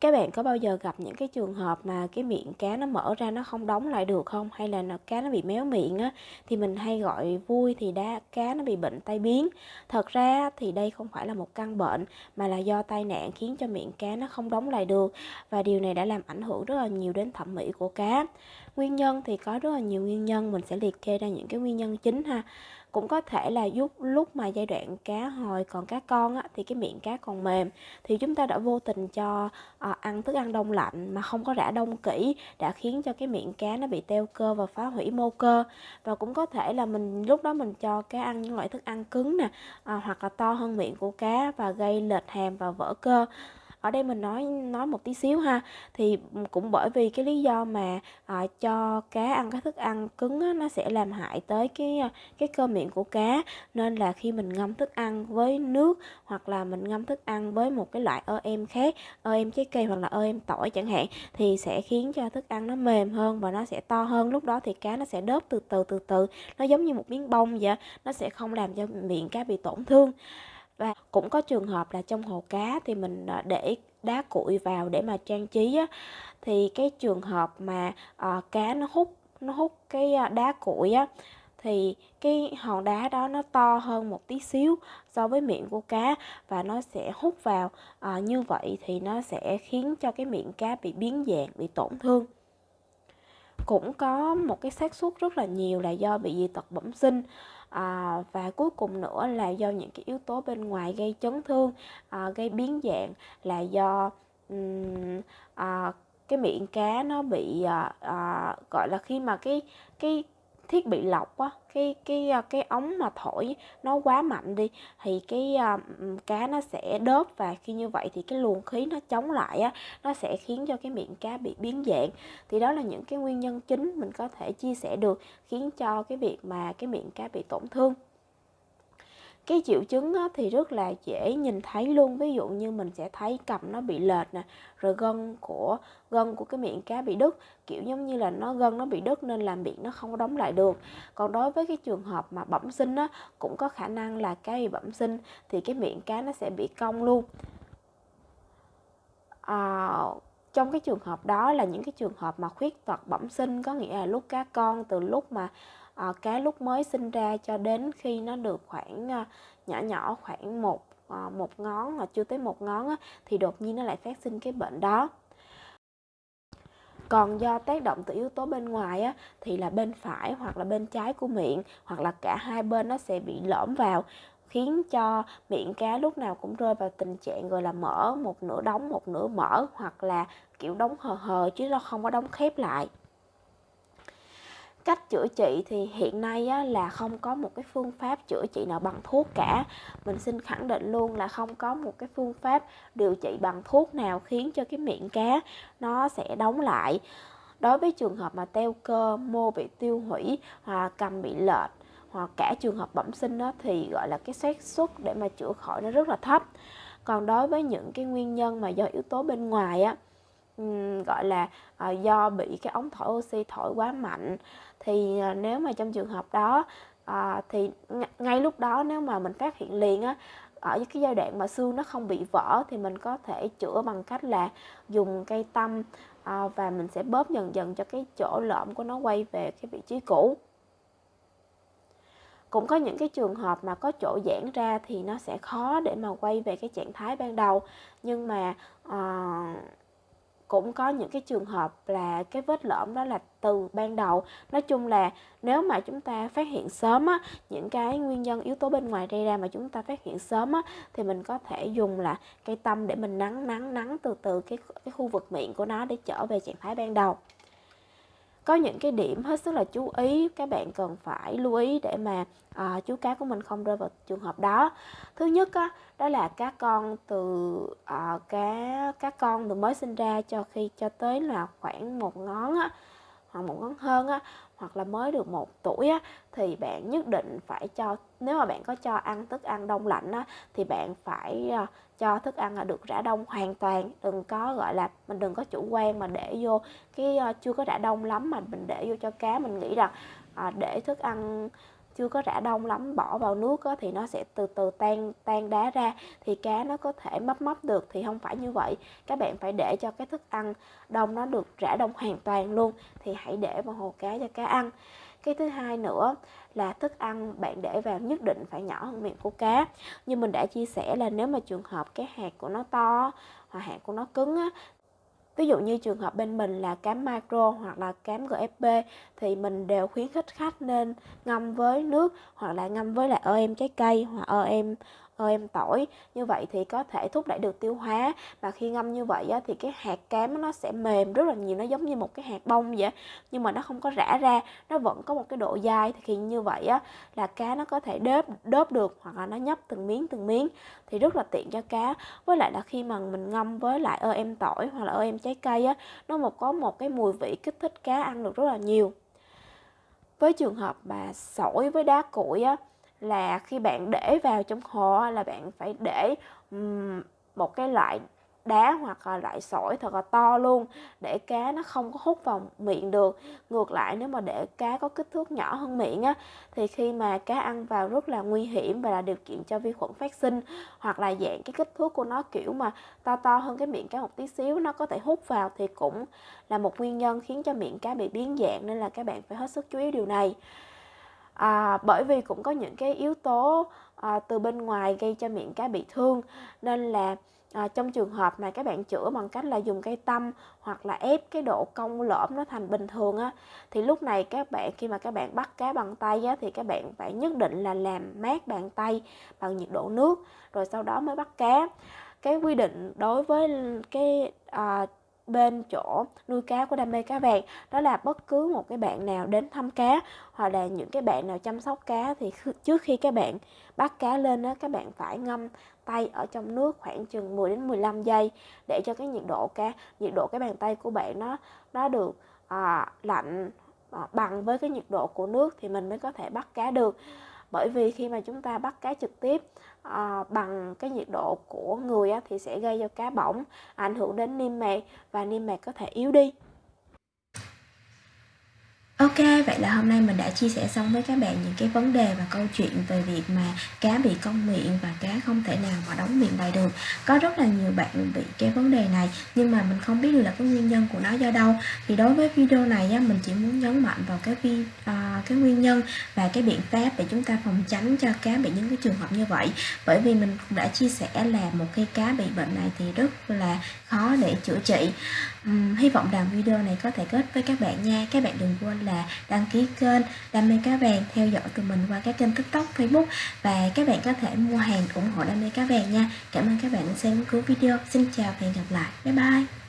Các bạn có bao giờ gặp những cái trường hợp mà cái miệng cá nó mở ra nó không đóng lại được không? Hay là nó cá nó bị méo miệng á, thì mình hay gọi vui thì đá cá nó bị bệnh tai biến. Thật ra thì đây không phải là một căn bệnh mà là do tai nạn khiến cho miệng cá nó không đóng lại được và điều này đã làm ảnh hưởng rất là nhiều đến thẩm mỹ của cá. Nguyên nhân thì có rất là nhiều nguyên nhân, mình sẽ liệt kê ra những cái nguyên nhân chính ha cũng có thể là giúp lúc mà giai đoạn cá hồi còn cá con á, thì cái miệng cá còn mềm. Thì chúng ta đã vô tình cho à, ăn thức ăn đông lạnh mà không có rã đông kỹ đã khiến cho cái miệng cá nó bị teo cơ và phá hủy mô cơ. Và cũng có thể là mình lúc đó mình cho cá ăn những loại thức ăn cứng nè à, hoặc là to hơn miệng của cá và gây lệch hàm và vỡ cơ ở đây mình nói nói một tí xíu ha. Thì cũng bởi vì cái lý do mà à, cho cá ăn cái thức ăn cứng á, nó sẽ làm hại tới cái à, cái cơ miệng của cá. Nên là khi mình ngâm thức ăn với nước hoặc là mình ngâm thức ăn với một cái loại ơ em khác ơ em trái cây hoặc là ơ em tỏi chẳng hạn thì sẽ khiến cho thức ăn nó mềm hơn và nó sẽ to hơn. Lúc đó thì cá nó sẽ đớp từ từ từ từ. Nó giống như một miếng bông vậy nó sẽ không làm cho miệng cá bị tổn thương và cũng có trường hợp là trong hồ cá thì mình ờ, để đá cuội vào để mà trang trí á, thì cái trường hợp mà à, cá nó hút nó hút cái ờ, đá cuội á thì cái hòn đá đó nó to hơn một tí xíu so với miệng của cá và nó sẽ hút vào. À, như vậy thì nó sẽ khiến cho cái miệng cá bị biến dạng bị tổn thương cũng có một cái xác suất rất là nhiều là do bị dị tật bẩm sinh à, và cuối cùng nữa là do những cái yếu tố bên ngoài gây chấn thương à, gây biến dạng là do um, à, cái miệng cá nó bị à, à, gọi là khi mà cái cái thiết bị lọc á, cái cái à, cái ống mà thổi nó quá mạnh đi, thì cái à, cá nó sẽ đớp và khi như vậy thì cái luồng khí nó chống lại á, nó sẽ khiến cho cái miệng cá bị biến dạng. Thì đó là những cái nguyên nhân chính mình có thể chia sẻ được khiến cho cái việc mà cái miệng cá bị tổn thương cái triệu chứng á, thì rất là dễ nhìn thấy luôn. Ví dụ như mình sẽ thấy cầm nó bị lệch nè rồi gân của gân của cái miệng cá bị đứt. Kiểu giống như là nó gân nó bị đứt nên làm miệng nó không đóng lại được. Còn đối với cái trường hợp mà bẩm sinh á cũng có khả năng là cá bị bẩm sinh thì cái miệng cá nó sẽ bị cong luôn. À, trong cái trường hợp đó là những cái trường hợp mà khuyết tật bẩm sinh có nghĩa là lúc cá con từ lúc mà Ờ, à, cá lúc mới sinh ra cho đến khi nó được khoảng à, nhỏ nhỏ khoảng một à, một ngón mà chưa tới một ngón á, thì đột nhiên nó lại phát sinh cái bệnh đó. Còn do tác động từ yếu tố bên ngoài á, thì là bên phải hoặc là bên trái của miệng hoặc là cả hai bên nó sẽ bị lõm vào khiến cho miệng cá lúc nào cũng rơi vào tình trạng gọi là mở một nửa đóng một nửa mở hoặc là kiểu đóng hờ hờ chứ nó không có đóng khép lại cách chữa trị thì hiện nay á, là không có một cái phương pháp chữa trị nào bằng thuốc cả. Mình xin khẳng định luôn là không có một cái phương pháp điều trị bằng thuốc nào khiến cho cái miệng cá nó sẽ đóng lại. Đối với trường hợp mà teo cơ mô bị tiêu hủy hoặc cầm bị lệch hoặc cả trường hợp bẩm sinh đó, thì gọi là cái xác suất để mà chữa khỏi nó rất là thấp. Còn đối với những cái nguyên nhân mà do yếu tố bên ngoài á gọi là uh, do bị cái ống thổi oxy thổi quá mạnh. Thì uh, nếu mà trong trường hợp đó uh, thì ngay lúc đó nếu mà mình phát hiện liền á ở cái giai đoạn mà xương nó không bị vỡ thì mình có thể chữa bằng cách là dùng cây tăm uh, và mình sẽ bóp dần dần cho cái chỗ lõm của nó quay về cái vị trí cũ. Cũng có những cái trường hợp mà có chỗ giãn ra thì nó sẽ khó để mà quay về cái trạng thái ban đầu. Nhưng mà uh, cũng có những cái trường hợp là cái vết lõm đó là từ ban đầu. Nói chung là nếu mà chúng ta phát hiện sớm á, những cái nguyên nhân yếu tố bên ngoài gây ra mà chúng ta phát hiện sớm á, thì mình có thể dùng là cây tăm để mình nắng nắng nắng từ từ cái cái khu vực miệng của nó để trở về trạng thái ban đầu có những cái điểm hết sức là chú ý các bạn cần phải lưu ý để mà à, chú cá của mình không rơi vào trường hợp đó. Thứ nhất á, đó là cá con từ à, cá cá con từ mới sinh ra cho khi cho tới là khoảng một ngón á, hoặc một ngón hơn á, hoặc là mới được một tuổi á, thì bạn nhất định phải cho nếu mà bạn có cho ăn thức ăn đông lạnh á, thì bạn phải ờ, cho thức ăn được rã đông hoàn toàn đừng có gọi là mình đừng có chủ quan mà để vô cái ờ, chưa có rã đông lắm mà mình để vô cho cá. Mình nghĩ rằng à, để thức ăn chưa có rã đông lắm bỏ vào nước á, thì nó sẽ từ từ tan tan đá ra thì cá nó có thể mấp mấp được thì không phải như vậy. Các bạn phải để cho cái thức ăn đông nó được rã đông hoàn toàn luôn thì hãy để vào hồ cá cho cá ăn. Cái thứ hai nữa là thức ăn bạn để vào nhất định phải nhỏ hơn miệng của cá. Như mình đã chia sẻ là nếu mà trường hợp cái hạt của nó to hoặc hạt của nó cứng á, Ví dụ như trường hợp bên mình là cám micro hoặc là cám GFP thì mình đều khuyến khích khách nên ngâm với nước hoặc là ngâm với lại em trái cây hoặc em em tỏi. Như vậy thì có thể thúc đẩy được tiêu hóa. Và khi ngâm như vậy á, thì cái hạt cám nó sẽ mềm rất là nhiều nó giống như một cái hạt bông vậy. Nhưng mà nó không có rã ra nó vẫn có một cái độ dai. Thì khi như vậy á là cá nó có thể đớp đớp được hoặc là nó nhấp từng miếng từng miếng. Thì rất là tiện cho cá. Với lại là khi mà mình ngâm với lại ơ em tỏi hoặc là ơ em trái cây á nó một có một cái mùi vị kích thích cá ăn được rất là nhiều. Với trường hợp mà sỏi với đá củi á là khi bạn để vào trong hồ là bạn phải để một cái loại đá hoặc là loại sỏi thật là to luôn để cá nó không có hút vào miệng được. Ngược lại, nếu mà để cá có kích thước nhỏ hơn miệng á, thì khi mà cá ăn vào rất là nguy hiểm và là điều kiện cho vi khuẩn phát sinh hoặc là dạng cái kích thước của nó kiểu mà to to hơn cái miệng cá một tí xíu nó có thể hút vào thì cũng là một nguyên nhân khiến cho miệng cá bị biến dạng nên là các bạn phải hết sức chú ý điều này à, bởi vì cũng có những cái yếu tố à, từ bên ngoài gây cho miệng cá bị thương. Nên là à, trong trường hợp mà các bạn chữa bằng cách là dùng cây tăm hoặc là ép cái độ cong lõm nó thành bình thường á thì lúc này các bạn khi mà các bạn bắt cá bằng tay á thì các bạn phải nhất định là làm mát bàn tay bằng nhiệt độ nước rồi sau đó mới bắt cá. Cái quy định đối với cái à, bên chỗ nuôi cá của đam mê cá vàng. Đó là bất cứ một cái bạn nào đến thăm cá hoặc là những cái bạn nào chăm sóc cá thì trước khi các bạn bắt cá lên đó các bạn phải ngâm tay ở trong nước khoảng chừng 10 đến 15 giây để cho cái nhiệt độ cá nhiệt độ cái bàn tay của bạn nó nó được à, lạnh à, bằng với cái nhiệt độ của nước thì mình mới có thể bắt cá được bởi vì khi mà chúng ta bắt cá trực tiếp à, bằng cái nhiệt độ của người á, thì sẽ gây cho cá bỏng ảnh hưởng đến niêm mạc và niêm mạc có thể yếu đi vậy là hôm nay mình đã chia sẻ xong với các bạn những cái vấn đề và câu chuyện về việc mà cá bị cong miệng và cá không thể nào mà đóng miệng lại được. Có rất là nhiều bạn bị cái vấn đề này nhưng mà mình không biết được là cái nguyên nhân của nó do đâu. Thì đối với video này á, mình chỉ muốn nhấn mạnh vào cái vi, uh, cái nguyên nhân và cái biện pháp để chúng ta phòng tránh cho cá bị những cái trường hợp như vậy. Bởi vì mình cũng đã chia sẻ là một khi cá bị bệnh này thì rất là khó để chữa trị. Um, hy vọng rằng video này có thể kết với các bạn nha. Các bạn đừng quên là đăng ký kênh Đam mê cá vàng theo dõi tụi mình qua các kênh tiktok facebook. Và các bạn có thể mua hàng ủng hộ Đam mê cá vàng nha. Cảm ơn các bạn đã xem cuối video. Xin chào và hẹn gặp lại. Bye bye.